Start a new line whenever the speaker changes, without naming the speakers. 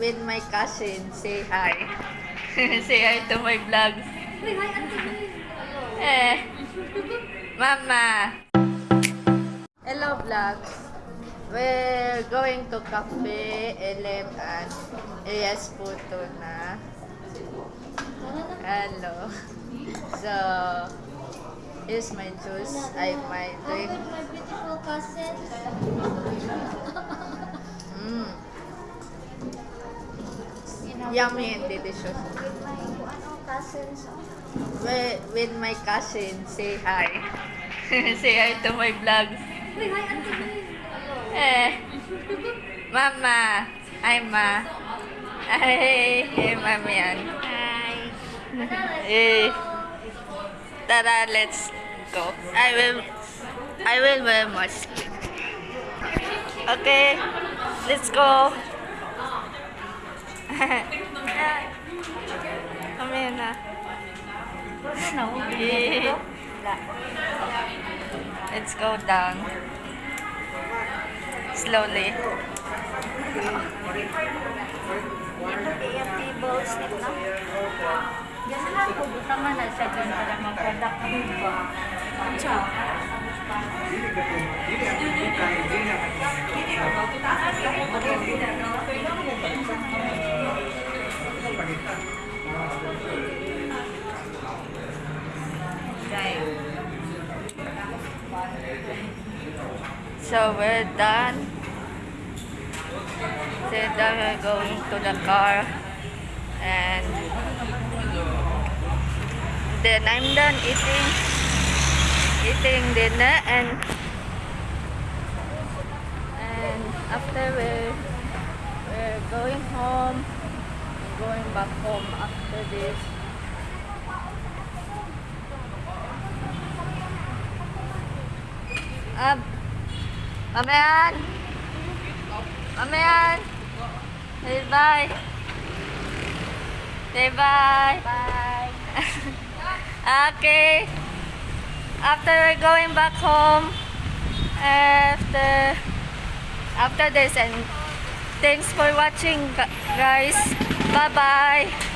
with my cousin. Say hi. Say hi to my vlog. Eh, Mama. Hello vlogs. We're going to Cafe LM and AS Puto na. Hello. So, here's my juice. I might drink. my
beautiful cousin.
yummy and delicious. With
my ano, cousins.
With, with my cousin, say hi. say hi to my vlog. Uy, hi. Eh, Mama. Hi, Ma. Ay, hey, Mami yan. Hi. Eh, tara, let's go. I will, I will wear mask. Okay, let's go. Kami na. Let's go down. Slowly. Ito yung table slip. Diyan lang po, tama na siya dyan para mag-productive ba. Ang siya. Hindi ka po. Hindi ka po. Hindi ka po. Hindi ka po. So we're done. So then we're going to the car and then I'm done eating eating dinner and and after we're we're going home going back home after this Ab Mamayan Mamayan Say bye Say bye Bye. Okay. After we're going back home, after after this, and thanks for watching, guys. Bye bye.